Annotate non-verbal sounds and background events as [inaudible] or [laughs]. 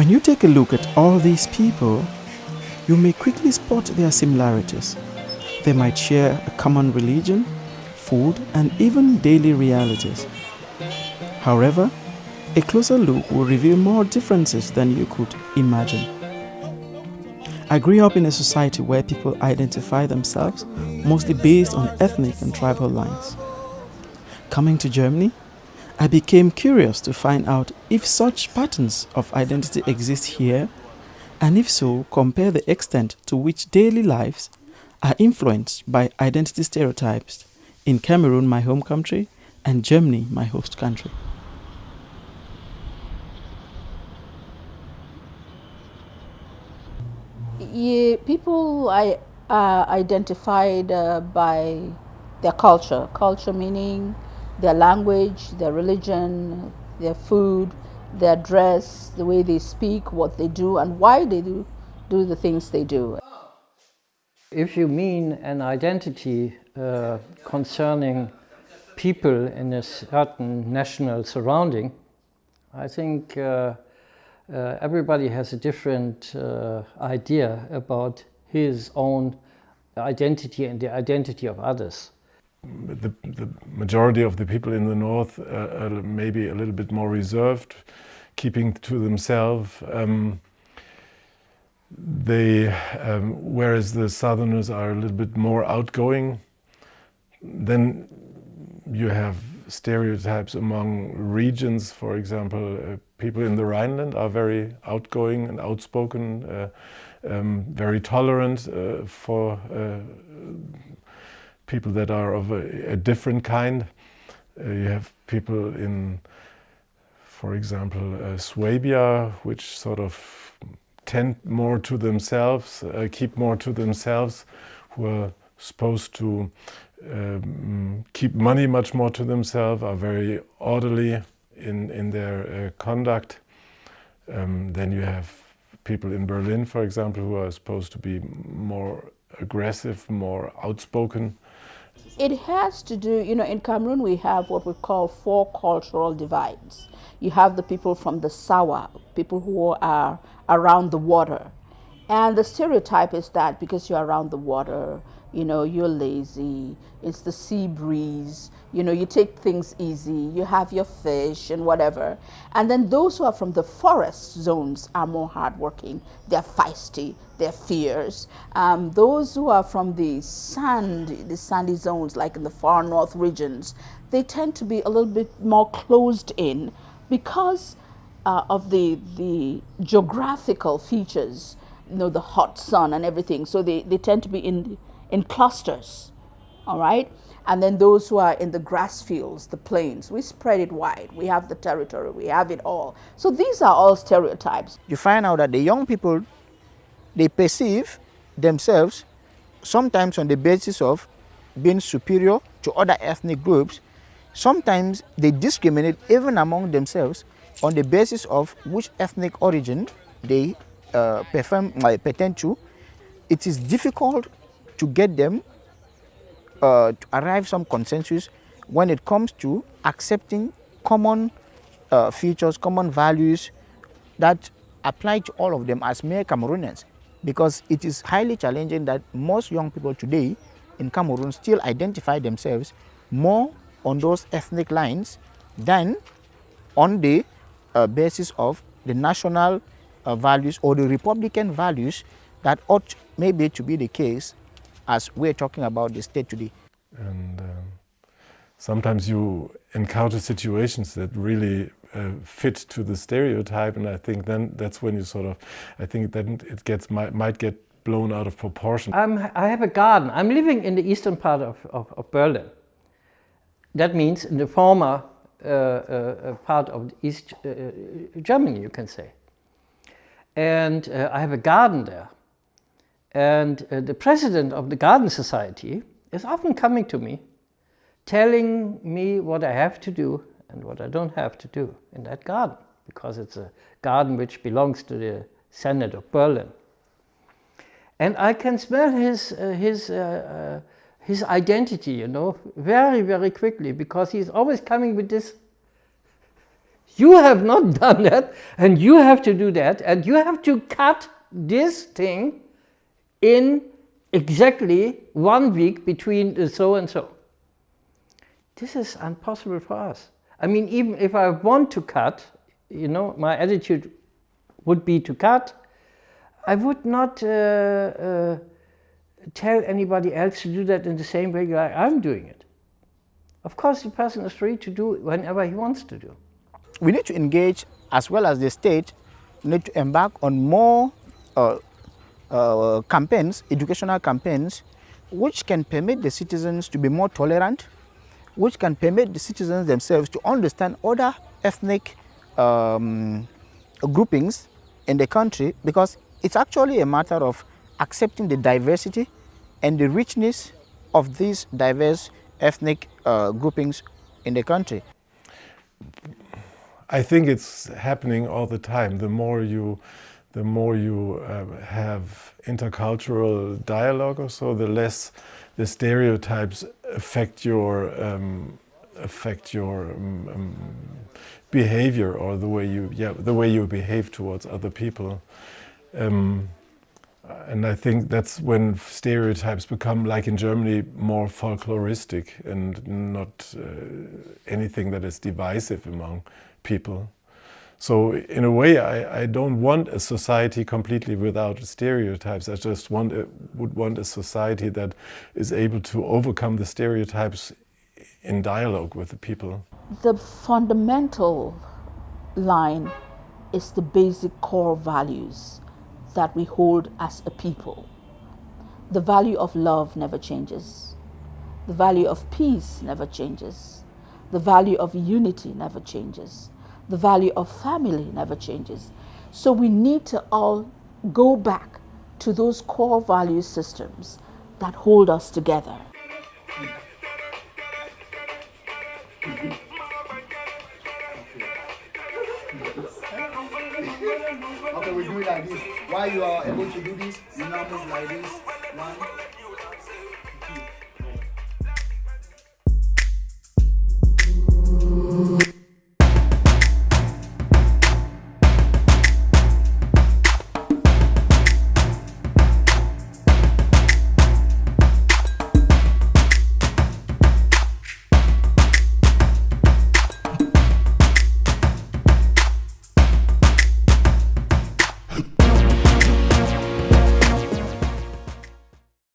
When you take a look at all these people, you may quickly spot their similarities. They might share a common religion, food, and even daily realities. However, a closer look will reveal more differences than you could imagine. I grew up in a society where people identify themselves mostly based on ethnic and tribal lines. Coming to Germany, I became curious to find out if such patterns of identity exist here, and if so, compare the extent to which daily lives are influenced by identity stereotypes in Cameroon, my home country, and Germany, my host country. Yeah, people I, are identified uh, by their culture. Culture meaning their language, their religion, their food, their dress, the way they speak, what they do, and why they do, do the things they do. If you mean an identity uh, concerning people in a certain national surrounding, I think uh, uh, everybody has a different uh, idea about his own identity and the identity of others. The, the majority of the people in the north are maybe a little bit more reserved, keeping to themselves. Um, they, um, whereas the southerners are a little bit more outgoing, then you have stereotypes among regions. For example, uh, people in the Rhineland are very outgoing and outspoken, uh, um, very tolerant uh, for uh, people that are of a, a different kind. Uh, you have people in, for example, uh, Swabia, which sort of tend more to themselves, keep more to themselves, who are supposed to um, keep money much more to themselves, are very orderly in, in their uh, conduct. Um, then you have people in Berlin, for example, who are supposed to be more aggressive, more outspoken. It has to do, you know, in Cameroon we have what we call four cultural divides. You have the people from the Sawa, people who are around the water. And the stereotype is that because you're around the water, you know, you're lazy, it's the sea breeze, you know, you take things easy, you have your fish and whatever. And then those who are from the forest zones are more hardworking, they're feisty, they're fierce. Um, those who are from the sand, the sandy zones, like in the far north regions, they tend to be a little bit more closed in because uh, of the, the geographical features, you know, the hot sun and everything. So they, they tend to be in in clusters, all right? And then those who are in the grass fields, the plains, we spread it wide. We have the territory, we have it all. So these are all stereotypes. You find out that the young people, they perceive themselves sometimes on the basis of being superior to other ethnic groups. Sometimes they discriminate even among themselves on the basis of which ethnic origin they uh, perform, uh, pertain to. It is difficult to get them uh, to arrive some consensus when it comes to accepting common uh, features, common values that apply to all of them as mere Cameroonians because it is highly challenging that most young people today in Cameroon still identify themselves more on those ethnic lines than on the uh, basis of the national uh, values or the republican values that ought maybe to be the case as we're talking about the state today. And um, sometimes you encounter situations that really uh, fit to the stereotype and I think then that's when you sort of, I think then it gets might, might get blown out of proportion. I'm, I have a garden. I'm living in the eastern part of, of, of Berlin. That means in the former uh, uh, part of East uh, Germany, you can say. And uh, I have a garden there. And uh, the president of the Garden Society is often coming to me, telling me what I have to do and what I don't have to do in that garden, because it's a garden which belongs to the Senate of Berlin. And I can smell his, uh, his, uh, uh his identity, you know, very, very quickly, because he's always coming with this You have not [laughs] done that, and you have to do that, and you have to cut this thing in exactly one week between so and so. This is impossible for us. I mean, even if I want to cut, you know, my attitude would be to cut, I would not uh, uh, tell anybody else to do that in the same way like I'm doing it. Of course, the person is free to do whenever he wants to do. We need to engage, as well as the state, need to embark on more uh, uh, campaigns, educational campaigns, which can permit the citizens to be more tolerant, which can permit the citizens themselves to understand other ethnic um, groupings in the country because it's actually a matter of accepting the diversity and the richness of these diverse ethnic uh, groupings in the country. I think it's happening all the time. The more you, the more you uh, have intercultural dialogue or so, the less the stereotypes affect your um, affect your um, um, behavior or the way you yeah the way you behave towards other people. Um, and I think that's when stereotypes become, like in Germany, more folkloristic and not uh, anything that is divisive among people. So in a way, I, I, don't want a society completely without stereotypes. I just want a, would want a society that is able to overcome the stereotypes in dialogue with the people. The fundamental line is the basic core values that we hold as a people. The value of love never changes. The value of peace never changes. The value of unity never changes. The value of family never changes. So we need to all go back to those core value systems that hold us together. Okay, we do it like this. While you are able to do this, you now move like this. One,